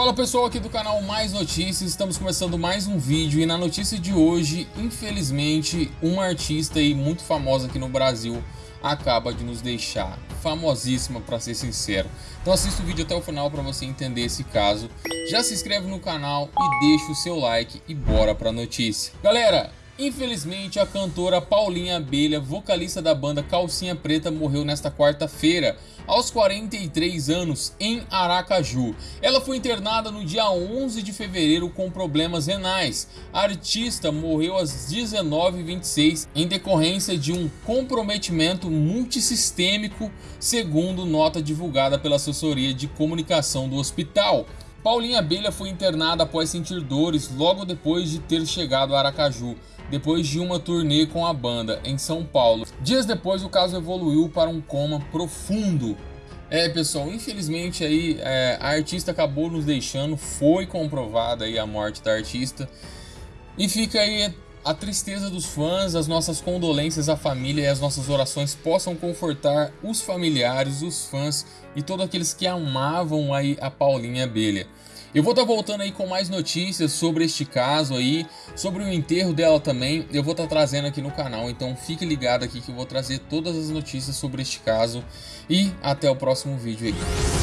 Fala pessoal aqui do canal Mais Notícias, estamos começando mais um vídeo e na notícia de hoje, infelizmente, uma artista aí muito famosa aqui no Brasil acaba de nos deixar, famosíssima para ser sincero. Então assista o vídeo até o final para você entender esse caso. Já se inscreve no canal e deixa o seu like e bora para notícia. Galera, Infelizmente, a cantora Paulinha Abelha, vocalista da banda Calcinha Preta, morreu nesta quarta-feira, aos 43 anos, em Aracaju. Ela foi internada no dia 11 de fevereiro com problemas renais. A artista morreu às 19h26 em decorrência de um comprometimento multissistêmico, segundo nota divulgada pela assessoria de comunicação do hospital. Paulinha Abelha foi internada após sentir dores logo depois de ter chegado a Aracaju depois de uma turnê com a banda em São Paulo. Dias depois o caso evoluiu para um coma profundo. É pessoal, infelizmente aí é, a artista acabou nos deixando, foi comprovada aí a morte da artista e fica aí a tristeza dos fãs, as nossas condolências à família e as nossas orações possam confortar os familiares, os fãs e todos aqueles que amavam aí a Paulinha Abelha. Eu vou estar tá voltando aí com mais notícias sobre este caso aí, sobre o enterro dela também, eu vou estar tá trazendo aqui no canal, então fique ligado aqui que eu vou trazer todas as notícias sobre este caso e até o próximo vídeo aí.